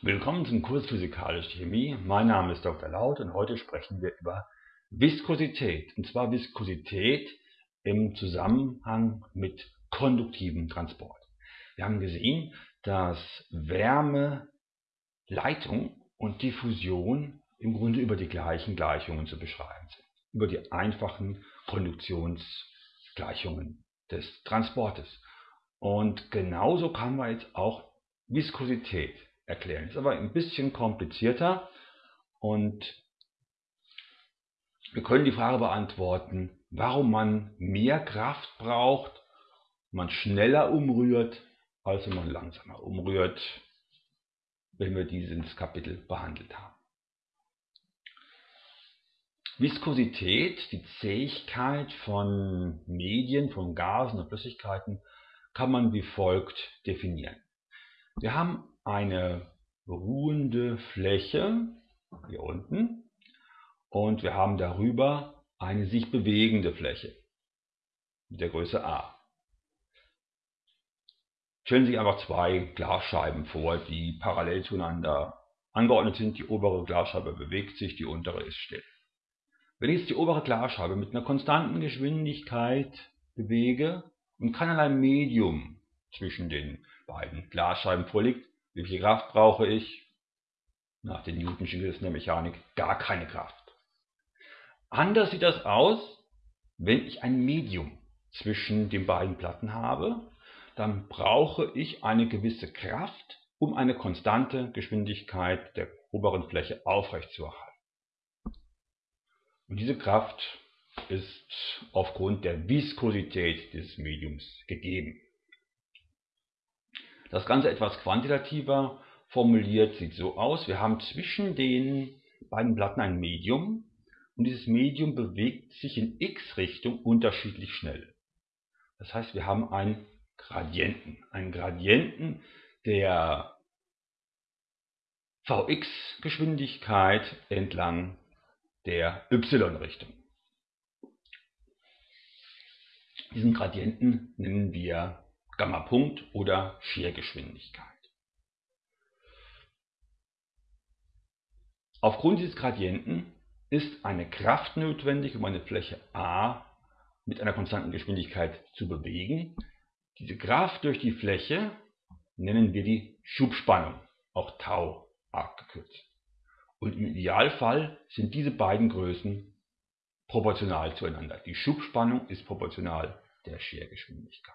Willkommen zum Kurs Physikalische Chemie. Mein Name ist Dr. Laut und heute sprechen wir über Viskosität. Und zwar Viskosität im Zusammenhang mit konduktivem Transport. Wir haben gesehen, dass Wärme, Leitung und Diffusion im Grunde über die gleichen Gleichungen zu beschreiben sind. Über die einfachen Konduktionsgleichungen des Transportes. Und genauso kann man jetzt auch Viskosität erklären. Ist aber ein bisschen komplizierter und wir können die Frage beantworten, warum man mehr Kraft braucht, man schneller umrührt, als wenn man langsamer umrührt, wenn wir dieses Kapitel behandelt haben. Viskosität, die Zähigkeit von Medien, von Gasen und Flüssigkeiten, kann man wie folgt definieren. Wir haben eine ruhende Fläche hier unten und wir haben darüber eine sich bewegende Fläche mit der Größe a. Stellen Sie sich einfach zwei Glasscheiben vor, die parallel zueinander angeordnet sind. Die obere Glasscheibe bewegt sich, die untere ist still. Wenn ich jetzt die obere Glasscheibe mit einer konstanten Geschwindigkeit bewege und keinerlei Medium zwischen den beiden Glasscheiben vorliegt, wie viel Kraft brauche ich? Nach den Newtonschen Gesetzen der Mechanik gar keine Kraft. Anders sieht das aus, wenn ich ein Medium zwischen den beiden Platten habe, dann brauche ich eine gewisse Kraft, um eine konstante Geschwindigkeit der oberen Fläche aufrechtzuerhalten. Und diese Kraft ist aufgrund der Viskosität des Mediums gegeben. Das Ganze etwas quantitativer formuliert sieht so aus. Wir haben zwischen den beiden Platten ein Medium und dieses Medium bewegt sich in x-Richtung unterschiedlich schnell. Das heißt, wir haben einen Gradienten. Einen Gradienten der Vx-Geschwindigkeit entlang der y-Richtung. Diesen Gradienten nennen wir Gammapunkt oder Schergeschwindigkeit. Aufgrund dieses Gradienten ist eine Kraft notwendig, um eine Fläche A mit einer konstanten Geschwindigkeit zu bewegen. Diese Kraft durch die Fläche nennen wir die Schubspannung, auch Tau abgekürzt. Und im Idealfall sind diese beiden Größen proportional zueinander. Die Schubspannung ist proportional der Schergeschwindigkeit.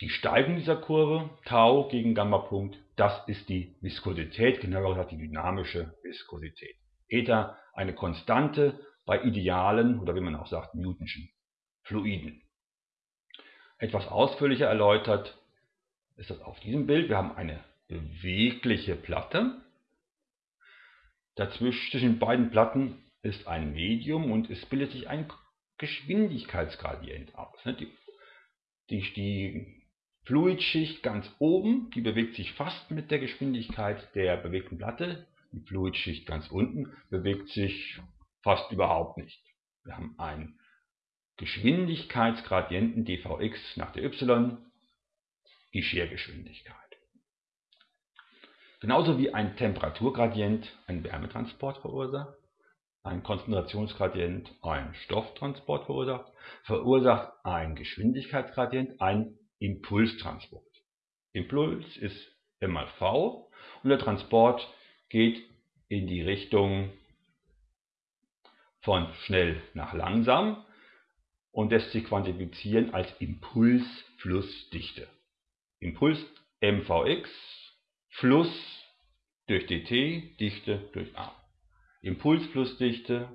Die Steigung dieser Kurve, Tau gegen Gammapunkt, das ist die Viskosität, genauer gesagt die dynamische Viskosität. Eta eine Konstante bei idealen oder wie man auch sagt Newtonschen Fluiden. Etwas ausführlicher erläutert ist das auf diesem Bild. Wir haben eine bewegliche Platte. Dazwischen zwischen beiden Platten ist ein Medium und es bildet sich ein Geschwindigkeitsgradient aus. Die, die, die Fluidschicht ganz oben, die bewegt sich fast mit der Geschwindigkeit der bewegten Platte. Die Fluidschicht ganz unten bewegt sich fast überhaupt nicht. Wir haben einen Geschwindigkeitsgradienten dvx nach der y, die Schergeschwindigkeit. Genauso wie ein Temperaturgradient einen Wärmetransport verursacht, ein Konzentrationsgradient einen Stofftransport verursacht, verursacht ein Geschwindigkeitsgradient einen Impulstransport. Impuls ist M mal V und der Transport geht in die Richtung von schnell nach langsam und lässt sich quantifizieren als Impulsflussdichte. Impuls mvx, Fluss durch dt, Dichte durch a. Impulsflussdichte,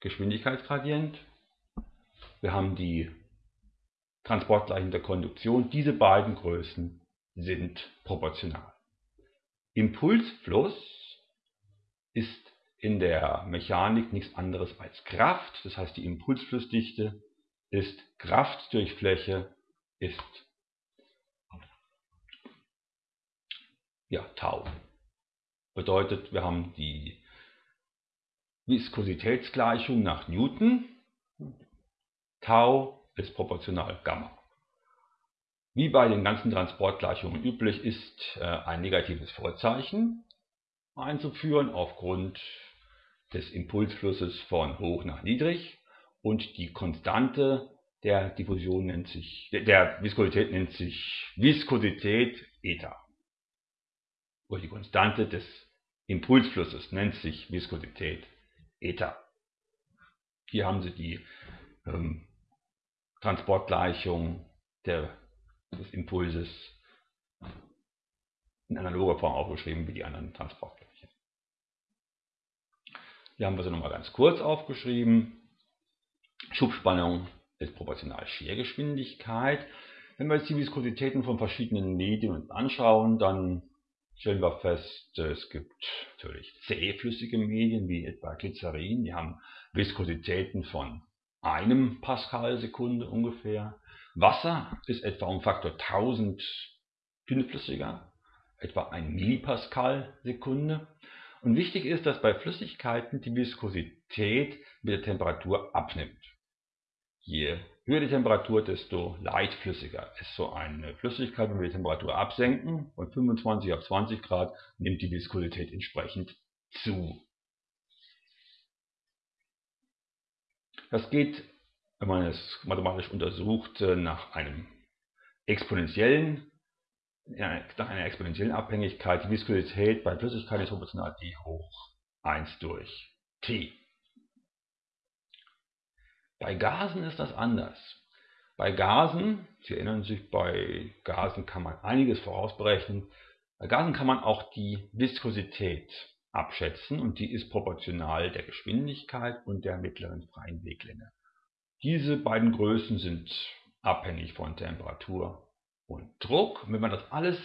Geschwindigkeitsgradient. Wir haben die Transportgleichung der Konduktion. Diese beiden Größen sind proportional. Impulsfluss ist in der Mechanik nichts anderes als Kraft. Das heißt, die Impulsflussdichte ist Kraft durch Fläche ist ja, Tau. Bedeutet, wir haben die Viskositätsgleichung nach Newton. Tau ist proportional Gamma. Wie bei den ganzen Transportgleichungen üblich ist äh, ein negatives Vorzeichen einzuführen aufgrund des Impulsflusses von hoch nach niedrig und die Konstante der Diffusion nennt sich, der Viskosität nennt sich Viskosität Eta. Oder die Konstante des Impulsflusses nennt sich Viskosität Eta. Hier haben Sie die ähm, Transportgleichung der, des Impulses in analoger Form aufgeschrieben wie die anderen Transportgleichungen. Hier haben wir sie nochmal ganz kurz aufgeschrieben. Schubspannung ist proportional Schergeschwindigkeit. Wenn wir jetzt die Viskositäten von verschiedenen Medien anschauen, dann stellen wir fest, es gibt natürlich zähflüssige Medien wie etwa Glycerin, die haben Viskositäten von einem Pascal-Sekunde ungefähr. Wasser ist etwa um Faktor 1000 dünnflüssiger, etwa ein Millipascal-Sekunde. Und wichtig ist, dass bei Flüssigkeiten die Viskosität mit der Temperatur abnimmt. Je höher die Temperatur, desto leichtflüssiger ist so eine Flüssigkeit. Wenn wir die Temperatur absenken von 25 auf 20 Grad, nimmt die Viskosität entsprechend zu. Das geht, wenn man es mathematisch untersucht, nach einem exponentiellen, nach einer exponentiellen Abhängigkeit. Die Viskosität bei Flüssigkeiten ist proportional d hoch 1 durch t. Bei Gasen ist das anders. Bei Gasen, Sie erinnern sich, bei Gasen kann man einiges vorausberechnen. Bei Gasen kann man auch die Viskosität abschätzen und die ist proportional der Geschwindigkeit und der mittleren freien Weglänge. Diese beiden Größen sind abhängig von Temperatur und Druck. Und wenn man das alles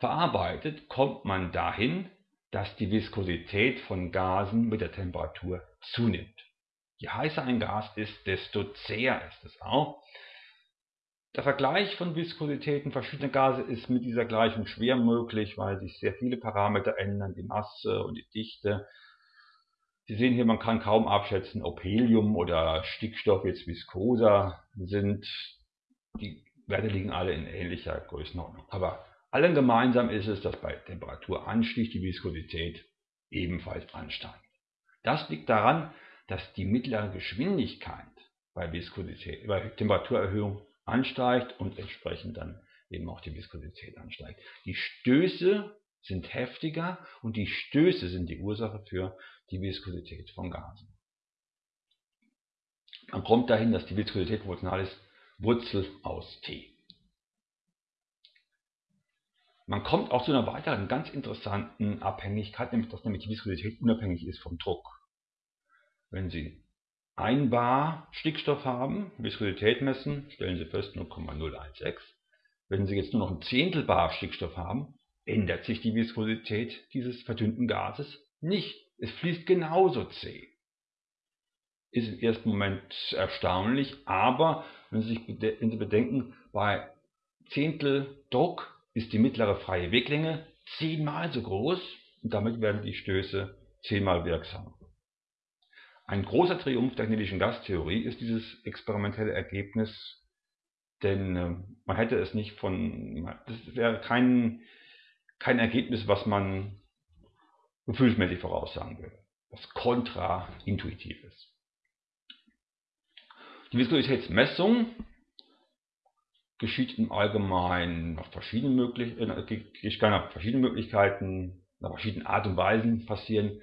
verarbeitet, kommt man dahin, dass die Viskosität von Gasen mit der Temperatur zunimmt. Je heißer ein Gas ist, desto zäher ist es auch. Der Vergleich von Viskositäten verschiedener Gase ist mit dieser Gleichung schwer möglich, weil sich sehr viele Parameter ändern, die Masse und die Dichte. Sie sehen hier, man kann kaum abschätzen, ob Helium oder Stickstoff jetzt viskoser sind. Die Werte liegen alle in ähnlicher Größenordnung. Aber allen gemeinsam ist es, dass bei Temperaturanstieg die Viskosität ebenfalls ansteigt. Das liegt daran, dass die mittlere Geschwindigkeit bei, Viskosität, bei Temperaturerhöhung ansteigt und entsprechend dann eben auch die Viskosität ansteigt. Die Stöße sind heftiger und die Stöße sind die Ursache für die Viskosität von Gasen. Man kommt dahin, dass die Viskosität proportional ist Wurzel aus T. Man kommt auch zu einer weiteren ganz interessanten Abhängigkeit, nämlich dass nämlich die Viskosität unabhängig ist vom Druck. Wenn Sie ein Bar Stickstoff haben, Viskosität messen, stellen Sie fest 0,016. Wenn Sie jetzt nur noch ein Zehntel Bar Stickstoff haben, ändert sich die Viskosität dieses verdünnten Gases nicht. Es fließt genauso zäh. Ist im ersten Moment erstaunlich, aber wenn Sie sich bedenken, bei Zehntel Druck ist die mittlere freie Weglänge zehnmal so groß und damit werden die Stöße zehnmal wirksamer. Ein großer Triumph der kinetischer Gastheorie ist dieses experimentelle Ergebnis, denn äh, man hätte es nicht von, das wäre kein, kein Ergebnis, was man gefühlsmäßig voraussagen würde, was kontraintuitiv ist. Die Viskositätsmessung geschieht im Allgemeinen nach verschiedenen, möglich äh, verschiedenen Möglichkeiten, nach verschiedenen Art und Weisen passieren.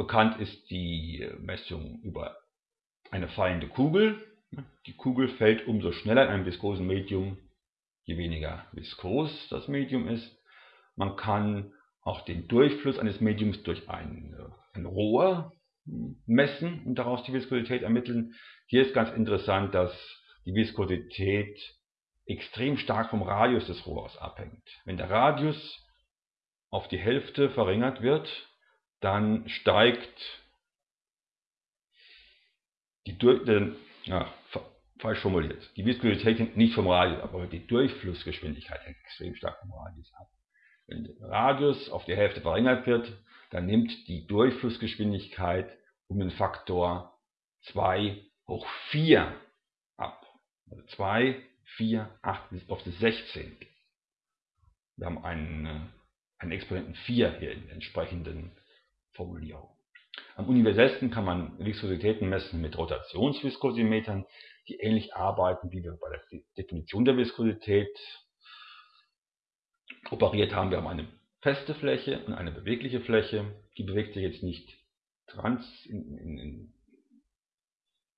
Bekannt ist die Messung über eine fallende Kugel. Die Kugel fällt umso schneller in einem viskosen Medium, je weniger viskos das Medium ist. Man kann auch den Durchfluss eines Mediums durch ein, ein Rohr messen und daraus die Viskosität ermitteln. Hier ist ganz interessant, dass die Viskosität extrem stark vom Radius des Rohrs abhängt. Wenn der Radius auf die Hälfte verringert wird, dann steigt die, äh, ja, falsch formuliert, die Viskosität hängt nicht vom Radius ab, aber die Durchflussgeschwindigkeit hängt extrem stark vom Radius ab. Wenn der Radius auf die Hälfte verringert wird, dann nimmt die Durchflussgeschwindigkeit um den Faktor 2 hoch 4 ab. Also 2 4, 8 auf das 16. Wir haben einen, äh, einen Exponenten 4 hier in der entsprechenden Formulierung. Am universellsten kann man Viskositäten messen mit Rotationsviskosimetern, die ähnlich arbeiten, wie wir bei der Definition der Viskosität operiert haben. Wir haben eine feste Fläche und eine bewegliche Fläche. Die bewegt sich jetzt nicht trans, in, in, in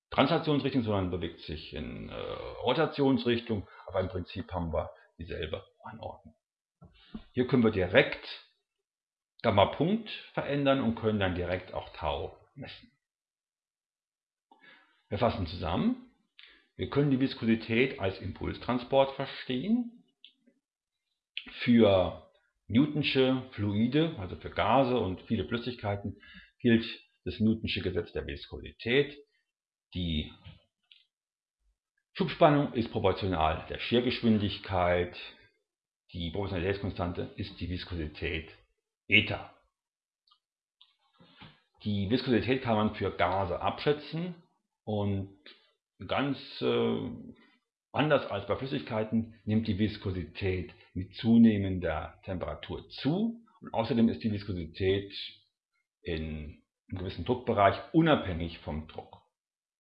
Translationsrichtung, sondern bewegt sich in äh, Rotationsrichtung, aber im Prinzip haben wir dieselbe Anordnung. Hier können wir direkt Gamma-Punkt verändern und können dann direkt auch Tau messen. Wir fassen zusammen. Wir können die Viskosität als Impulstransport verstehen. Für Newtonsche Fluide, also für Gase und viele Flüssigkeiten, gilt das Newtonsche Gesetz der Viskosität. Die Schubspannung ist proportional der Schergeschwindigkeit. Die Proportionalitätskonstante ist die Viskosität Eta. Die Viskosität kann man für Gase abschätzen und ganz äh, anders als bei Flüssigkeiten nimmt die Viskosität mit zunehmender Temperatur zu und außerdem ist die Viskosität in einem gewissen Druckbereich unabhängig vom Druck.